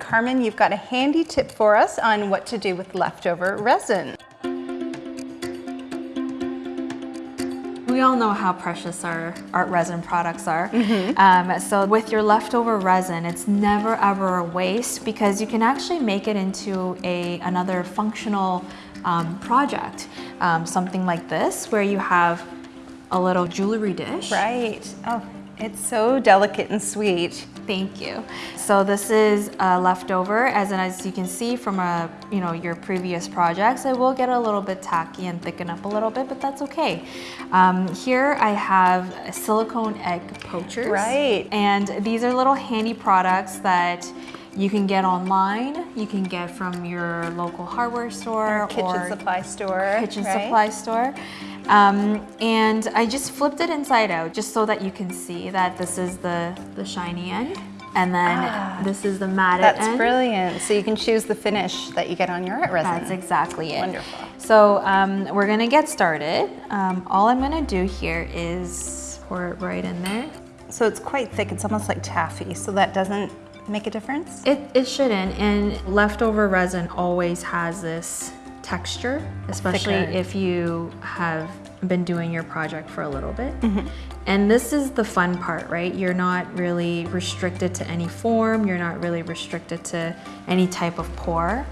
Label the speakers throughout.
Speaker 1: Carmen, you've got a handy tip for us on what to do with leftover resin.
Speaker 2: We all know how precious our art resin products are.
Speaker 1: Mm-hmm.
Speaker 2: Um, so with your leftover resin, it's never ever a waste because you can actually make it into a another functional um, project. Um, something like this where you have a little jewelry dish.
Speaker 1: Right. Oh, it's so delicate and sweet.
Speaker 2: Thank you. So this is uh, leftover, as in, as you can see from a, you know your previous projects, it will get a little bit tacky and thicken up a little bit, but that's okay. Um, here I have silicone egg poachers.
Speaker 1: Right.
Speaker 2: And these are little handy products that you can get online. You can get from your local hardware store
Speaker 1: Or kitchen
Speaker 2: or
Speaker 1: supply store.
Speaker 2: kitchen
Speaker 1: right?
Speaker 2: supply store. Um, and I just flipped it inside out just so that you can see that this is the, the shiny end. And then
Speaker 1: Ah,
Speaker 2: this is the matted
Speaker 1: That's
Speaker 2: end.
Speaker 1: brilliant. So you can choose the finish that you get on your art resin.
Speaker 2: That's exactly it.
Speaker 1: Wonderful.
Speaker 2: So um, we're gonna get started. Um, all I'm gonna do here is pour it right in there.
Speaker 1: So it's quite thick. It's almost like taffy. So that doesn't make a difference?
Speaker 2: It, it shouldn't, and leftover resin always has this texture, especially
Speaker 1: Thicker.
Speaker 2: if you have been doing your project for a little bit.
Speaker 1: Mm-hmm.
Speaker 2: And this is the fun part, right? You're not really restricted to any form, you're not really restricted to any type of pour.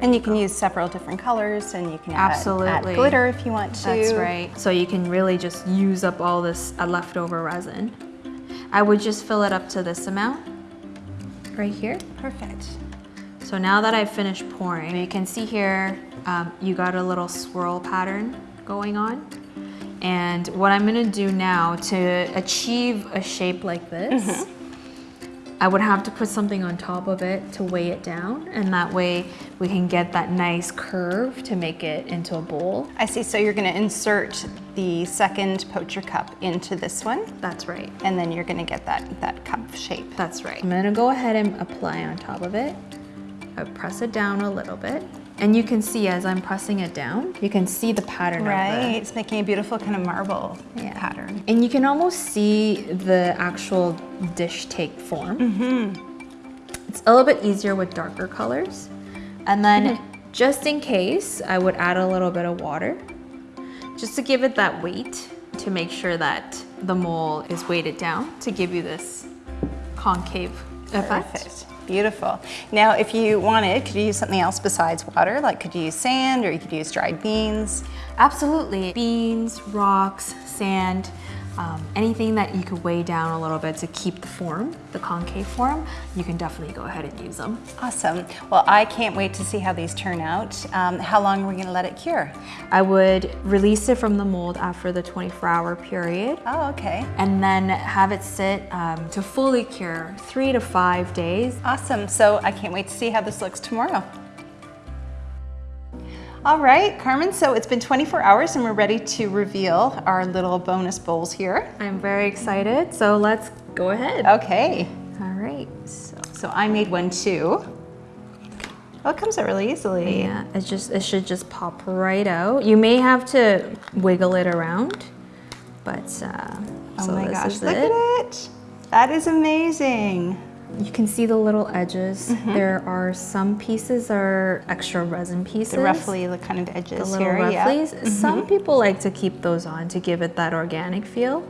Speaker 1: And you can use several different colors and you can add, add
Speaker 2: Absolutely.
Speaker 1: glitter if you want to.
Speaker 2: That's right. So you can really just use up all this uh, leftover resin. I would just fill it up to this amount right here.
Speaker 1: Perfect.
Speaker 2: So now that I've finished pouring, you can see here, um, you got a little swirl pattern going on. And what I'm gonna do now to achieve a shape like this, I would have to put something on top of it to weigh it down. And that way we can get that nice curve to make it into a bowl.
Speaker 1: I see. So you're going to insert the second poacher cup into this one,
Speaker 2: That's right.
Speaker 1: and then you're going to get that, that cup shape.
Speaker 2: That's right. I'm gonna go ahead and apply on top of it. I press it down a little bit. And you can see as I'm pressing it down, you can see the pattern
Speaker 1: Right.
Speaker 2: the
Speaker 1: It's making a beautiful kind of marble
Speaker 2: Yeah.
Speaker 1: pattern.
Speaker 2: And you can almost see the actual dish take form. Mm -hmm. It's a little bit easier with darker colors. And then just in case, I would add a little bit of water just to give it that weight to make sure that the mole is weighted down to give you this concave effect.
Speaker 1: Perfect. Beautiful. Now, if you wanted, could you use something else besides water? Like, could you use sand or you could use dried beans?
Speaker 2: Absolutely. Beans, rocks, sand, um, anything that you could weigh down a little bit to keep the form, the concave form, you can definitely go ahead and use them.
Speaker 1: Awesome. Well, I can't wait to see how these turn out. Um, how long are we going to let it cure?
Speaker 2: I would release it from the mold after the 24 hour period
Speaker 1: Oh, okay.
Speaker 2: and then have it sit um, to fully cure three to five days.
Speaker 1: Awesome. So I can't wait to see how this looks tomorrow. All right, Carmen, so it's been 24 hours and we're ready to reveal our little bonus bowls here.
Speaker 2: I'm very excited, so let's go ahead.
Speaker 1: Okay,
Speaker 2: All right, so
Speaker 1: so I made one too. Oh, it comes out really easily.
Speaker 2: yeah, it just it should just pop right out. You may have to wiggle it around, but uh,
Speaker 1: Oh
Speaker 2: so
Speaker 1: my gosh, look
Speaker 2: it.
Speaker 1: at it. That is amazing.
Speaker 2: You can see the little edges.
Speaker 1: Mm-hmm.
Speaker 2: There are some pieces are extra resin pieces.
Speaker 1: The roughly the kind of
Speaker 2: the
Speaker 1: edges
Speaker 2: little
Speaker 1: here. yeah. Mm-hmm.
Speaker 2: Some people like to keep those on to give it that organic feel.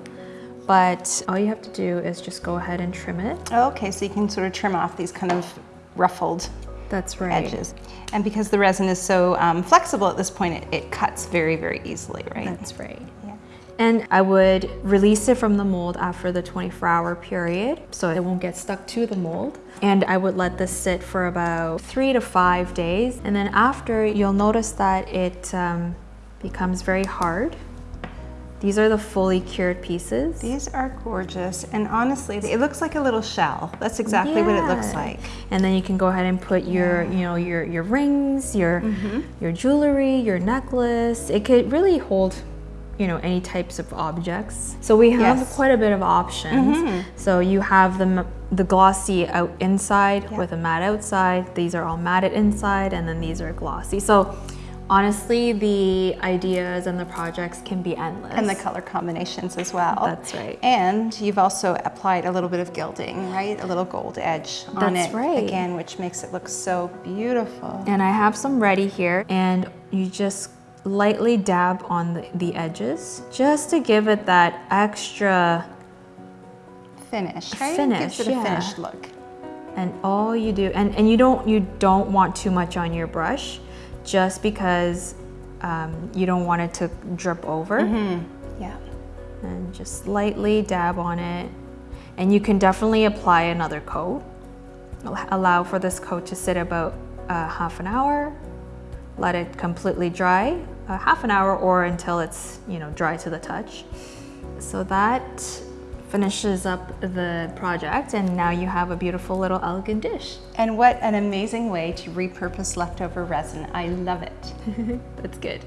Speaker 2: But all you have to do is just go ahead and trim it.
Speaker 1: Okay, so you can sort of trim off these kind of ruffled
Speaker 2: That's right.
Speaker 1: edges. And because the resin is so um, flexible at this point, it, it cuts very, very easily, right?
Speaker 2: That's right.
Speaker 1: Yeah.
Speaker 2: And I would release it from the mold after the 24 hour period so it won't get stuck to the mold. And I would let this sit for about three to five days. And then after, you'll notice that it um, becomes very hard. These are the fully cured pieces.
Speaker 1: These are gorgeous, and honestly, it looks like a little shell. That's exactly what it looks like.
Speaker 2: And then you can go ahead and put your, you know, your your rings, your your jewelry, your necklace. It could really hold, you know, any types of objects. So we have
Speaker 1: Yes.
Speaker 2: Quite a bit of options. Mm-hmm. So you have the the glossy out inside
Speaker 1: Yeah.
Speaker 2: with a matte outside. These are all matted inside, and then these are glossy. So honestly, the ideas and the projects can be endless.
Speaker 1: And the color combinations as well.
Speaker 2: That's right.
Speaker 1: And you've also applied a little bit of gilding, right? A little gold edge on
Speaker 2: That's
Speaker 1: it
Speaker 2: right.
Speaker 1: again, which makes it look so beautiful.
Speaker 2: And I have some ready here, and you just lightly dab on the, the edges just to give it that extra.
Speaker 1: Finish, right?
Speaker 2: Finish,
Speaker 1: Gives it a
Speaker 2: yeah.
Speaker 1: finished look.
Speaker 2: And all you do, and, and you don't you don't want too much on your brush, just because um, you don't want it to drip over.
Speaker 1: Yeah.
Speaker 2: And just lightly dab on it, and you can definitely apply another coat. Allow for this coat to sit about uh, half an hour. Let it completely dry, uh, half an hour or until it's you know dry to the touch. So that finishes up the project, and now you have a beautiful little elegant dish.
Speaker 1: And what an amazing way to repurpose leftover resin. I love it.
Speaker 2: That's good.